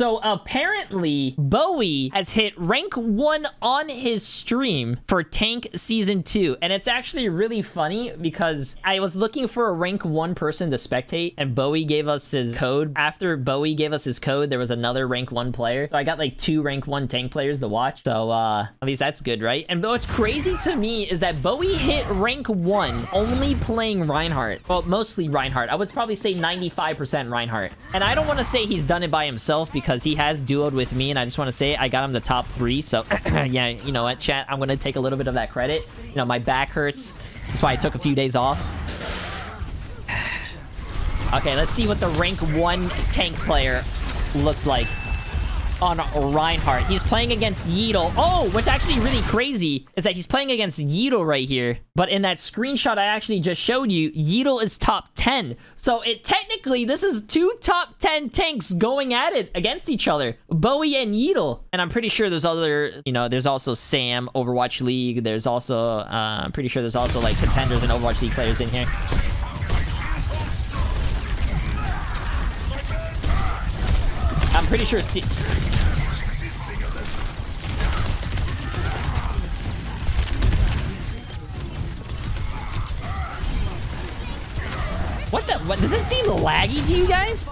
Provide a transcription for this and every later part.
So apparently, Bowie has hit rank one on his stream for Tank Season 2. And it's actually really funny because I was looking for a rank one person to spectate and Bowie gave us his code. After Bowie gave us his code, there was another rank one player. So I got like two rank one tank players to watch. So uh, at least that's good, right? And what's crazy to me is that Bowie hit rank one only playing Reinhardt. Well, mostly Reinhardt. I would probably say 95% Reinhardt. And I don't want to say he's done it by himself because he has duoed with me and I just want to say I got him the top three. So yeah, you know what, chat? I'm going to take a little bit of that credit. You know, my back hurts. That's why I took a few days off. Okay, let's see what the rank one tank player looks like on Reinhardt. He's playing against Yeatle. Oh, what's actually really crazy is that he's playing against Yeatle right here. But in that screenshot I actually just showed you, Yeatle is top 10. So it technically, this is two top 10 tanks going at it against each other. Bowie and Yeatle. And I'm pretty sure there's other, you know, there's also Sam, Overwatch League. There's also, uh, I'm pretty sure there's also like contenders and Overwatch League players in here. I'm pretty sure... What the? What? Does it seem laggy to you guys?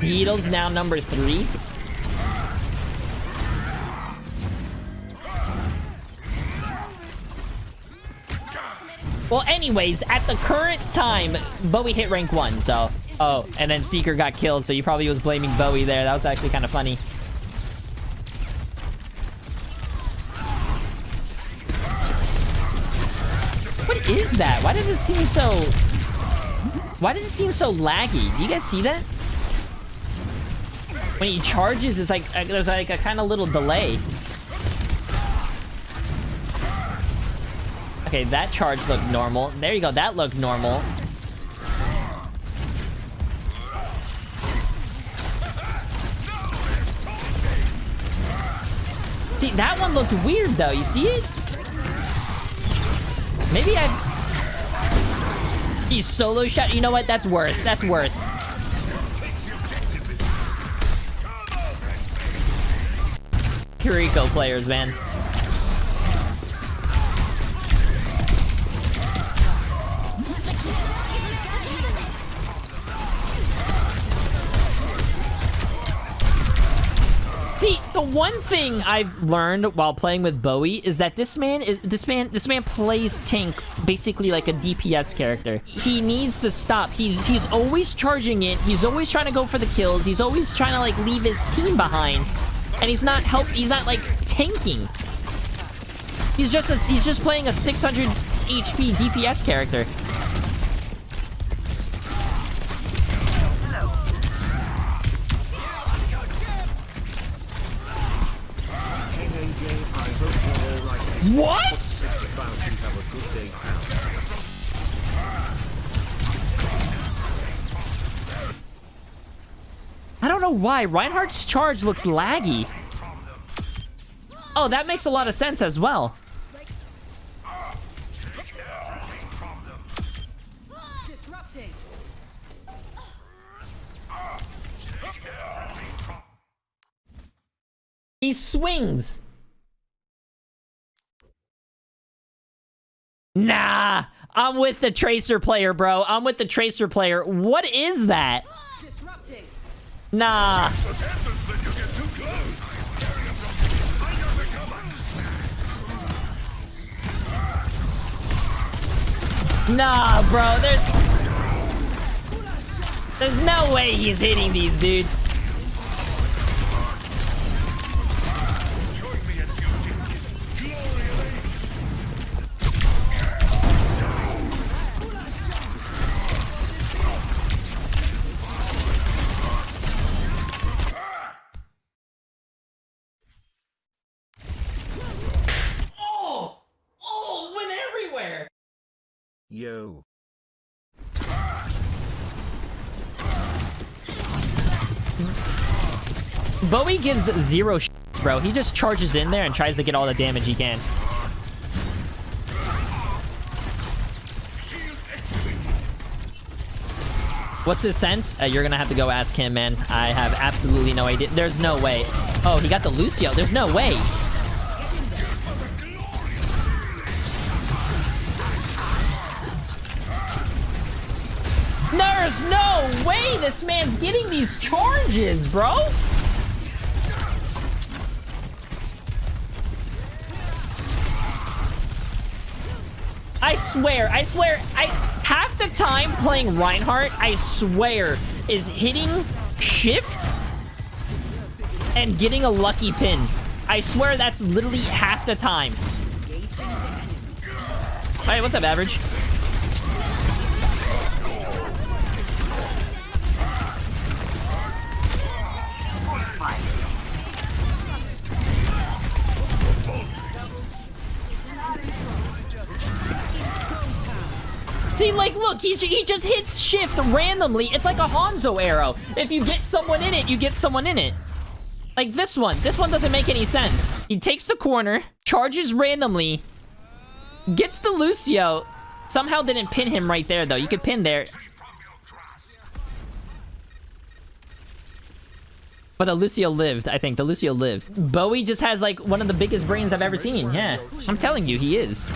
Yeatle's now number three. Well, anyways, at the current time, Bowie hit rank one, so... Oh, and then Seeker got killed, so you probably was blaming Bowie there. That was actually kind of funny. Is that? Why does it seem so... Why does it seem so laggy? Do you guys see that? When he charges, it's like... Uh, there's like a kind of little delay. Okay, that charge looked normal. There you go. That looked normal. See, that one looked weird, though. You see it? Maybe I... He's solo shot. You know what? That's worth. That's worth. Kiriko players, man. The one thing I've learned while playing with Bowie is that this man is this man this man plays tank basically like a DPS character. He needs to stop. He's he's always charging it. He's always trying to go for the kills. He's always trying to like leave his team behind. And he's not help he's not like tanking. He's just a, he's just playing a 600 HP DPS character. What? I don't know why. Reinhardt's charge looks laggy. Oh, that makes a lot of sense as well. He swings. Nah, I'm with the Tracer player, bro. I'm with the Tracer player. What is that? Nah. Nah, bro. There's... There's no way he's hitting these, dude. Yo. Bowie gives zero shits, bro. He just charges in there and tries to get all the damage he can. What's his sense? Uh, you're gonna have to go ask him, man. I have absolutely no idea. There's no way. Oh, he got the Lucio. There's no way. There's no way this man's getting these charges, bro. I swear, I swear, I half the time playing Reinhardt, I swear, is hitting shift and getting a lucky pin. I swear that's literally half the time. Hey, what's up, average? Look, he, he just hits shift randomly. It's like a Hanzo arrow. If you get someone in it, you get someone in it. Like this one. This one doesn't make any sense. He takes the corner, charges randomly, gets the Lucio. Somehow didn't pin him right there, though. You could pin there. But the Lucio lived, I think. The Lucio lived. Bowie just has, like, one of the biggest brains I've ever seen. Yeah. I'm telling you, he is.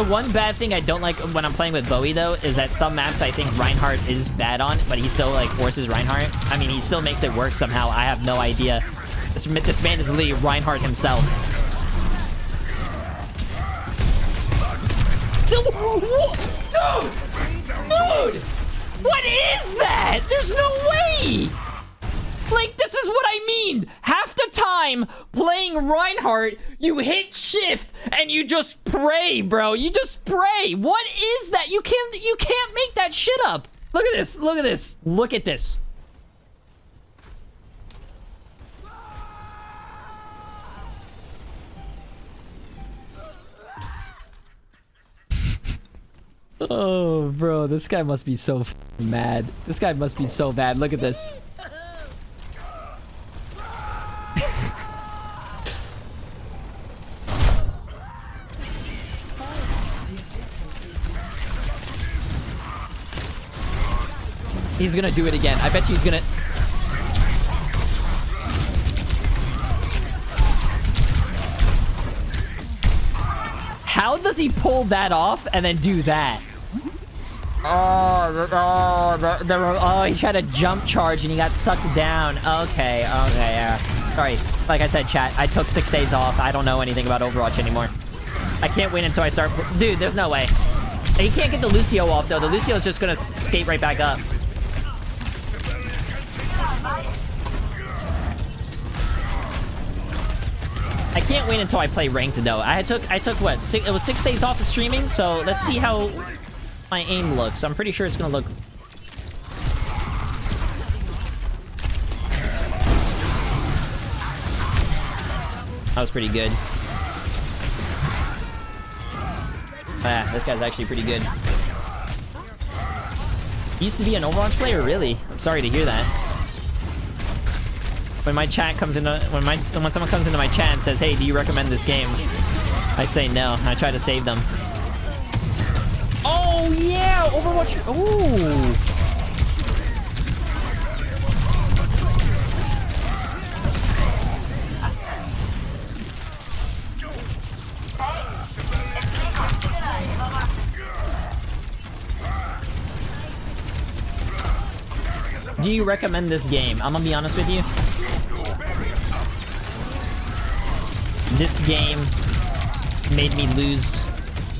The one bad thing I don't like when I'm playing with Bowie, though, is that some maps I think Reinhardt is bad on, but he still, like, forces Reinhardt. I mean, he still makes it work somehow. I have no idea. This, this man is literally Reinhardt himself. Dude! Dude! What is that? There's no way! Like, this is what I mean. Half the time playing Reinhardt, you hit shift and you just pray, bro. You just pray. What is that? You can't you can't make that shit up. Look at this. Look at this. Look at this. Oh, bro, this guy must be so mad. This guy must be so bad. Look at this. He's gonna do it again. I bet you he's gonna... How does he pull that off and then do that? Oh, oh, the, the, oh, he tried a jump charge and he got sucked down. Okay, okay, yeah. Sorry, like I said, chat, I took six days off. I don't know anything about Overwatch anymore. I can't wait until I start... Dude, there's no way. He can't get the Lucio off, though. The Lucio is just gonna skate right back up. I can't wait until I play ranked though. I took I took what six, it was six days off of streaming, so let's see how my aim looks. I'm pretty sure it's gonna look. That was pretty good. Ah, this guy's actually pretty good. used to be an Overwatch player, really? I'm sorry to hear that when my chat comes into when my when someone comes into my chat and says, "Hey, do you recommend this game?" I say no. I try to save them. Oh yeah, Overwatch. Ooh. Do you recommend this game? I'm gonna be honest with you. This game made me lose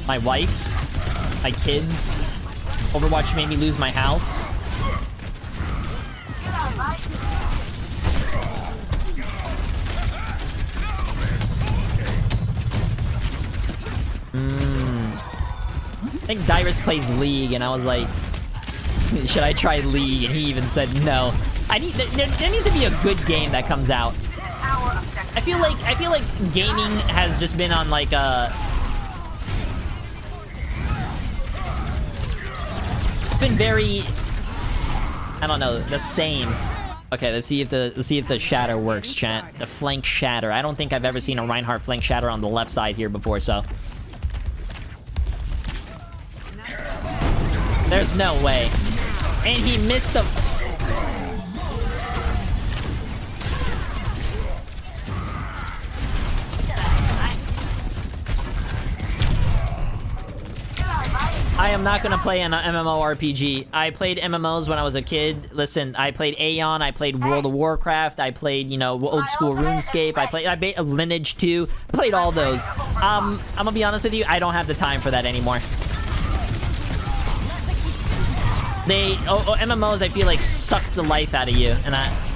my wife, my kids. Overwatch made me lose my house. Mm. I think Dyrus plays League, and I was like, should I try League? And he even said no. I need there, there needs to be a good game that comes out. I feel like I feel like gaming has just been on like uh, a been very I don't know, the same. Okay, let's see if the let's see if the shatter works, chat. The flank shatter. I don't think I've ever seen a Reinhardt flank shatter on the left side here before, so There's no way. And he missed the... I am not gonna play an MMORPG. I played MMOs when I was a kid. Listen, I played Aion, I played World of Warcraft, I played, you know, old school RuneScape, I played I played Lineage 2, played all those. Um, I'm gonna be honest with you, I don't have the time for that anymore. They, oh, oh, MMOs, I feel like suck the life out of you, and I,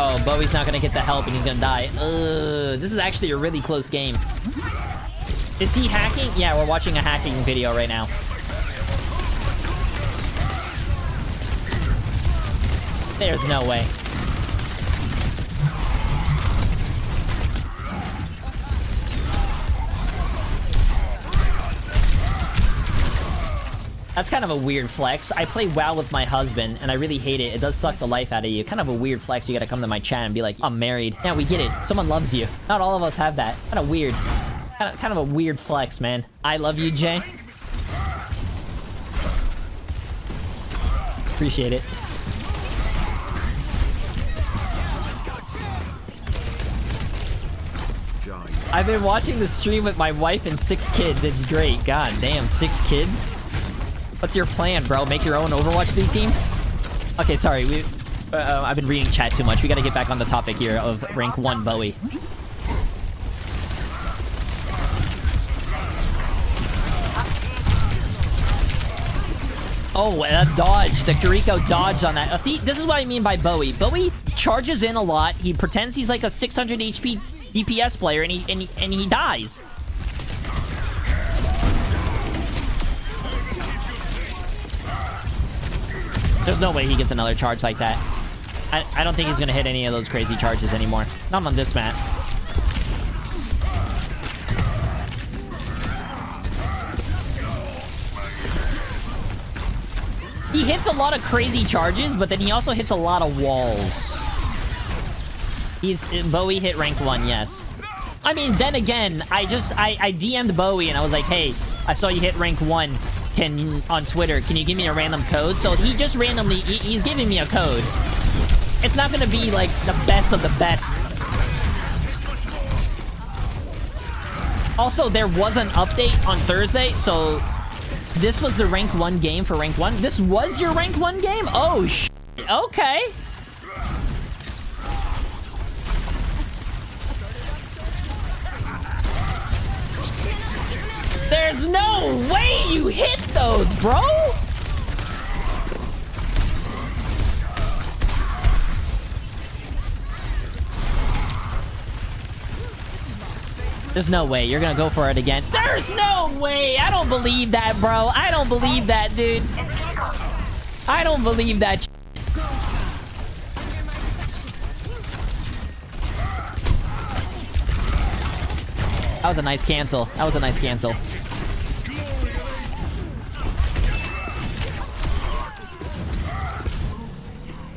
Oh, Bowie's not gonna get the help and he's gonna die. Ugh, this is actually a really close game. Is he hacking? Yeah, we're watching a hacking video right now. There's no way. That's kind of a weird flex. I play WoW with my husband, and I really hate it. It does suck the life out of you. Kind of a weird flex. You gotta come to my chat and be like, I'm married. Yeah, we get it. Someone loves you. Not all of us have that. Kind of weird. Kind of, kind of a weird flex, man. I love you, Jay. Appreciate it. I've been watching the stream with my wife and six kids. It's great. God damn, six kids? What's your plan, bro? Make your own Overwatch League team? Okay, sorry. We, uh, I've been reading chat too much. We gotta get back on the topic here of rank 1 Bowie. Oh, a dodge. The Kiriko dodged on that. Uh, see, this is what I mean by Bowie. Bowie charges in a lot. He pretends he's like a 600 HP DPS player, and he and he, and he dies. There's no way he gets another charge like that. I, I don't think he's going to hit any of those crazy charges anymore. Not on this map. He hits a lot of crazy charges, but then he also hits a lot of walls. He's Bowie hit rank 1, yes. I mean, then again, I just I, I DM'd Bowie and I was like, hey, I saw you hit rank 1 can on Twitter, can you give me a random code? So he just randomly, he, he's giving me a code. It's not gonna be like the best of the best. Also, there was an update on Thursday, so this was the rank 1 game for rank 1. This was your rank 1 game? Oh, sh okay. There's no way you hit those, bro! There's no way. You're gonna go for it again. There's no way! I don't believe that, bro. I don't believe that, dude. I don't believe that. That was a nice cancel. That was a nice cancel.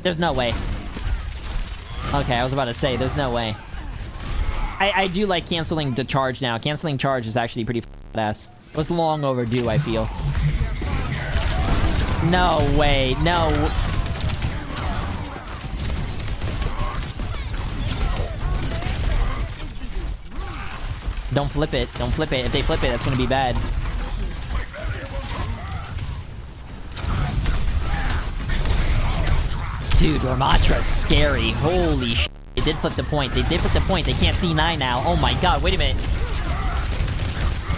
There's no way. Okay, I was about to say, there's no way. I, I do like canceling the charge now. Canceling charge is actually pretty badass. It was long overdue, I feel. No way. No. Don't flip it. Don't flip it. If they flip it, that's gonna be bad. Dude, Ramattra's scary. Holy sh**. They did flip the point. They did flip the point. They can't see 9 now. Oh my god, wait a minute.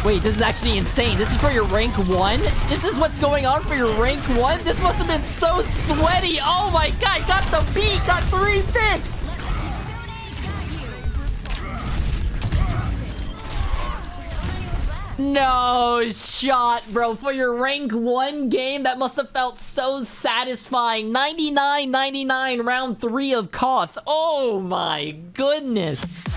Wait, this is actually insane. This is for your rank 1? This is what's going on for your rank 1? This must have been so sweaty. Oh my god, got the beat, got 3 picks. No shot, bro. For your rank 1 game, that must have felt so satisfying. 99-99 round 3 of Koth. Oh my goodness.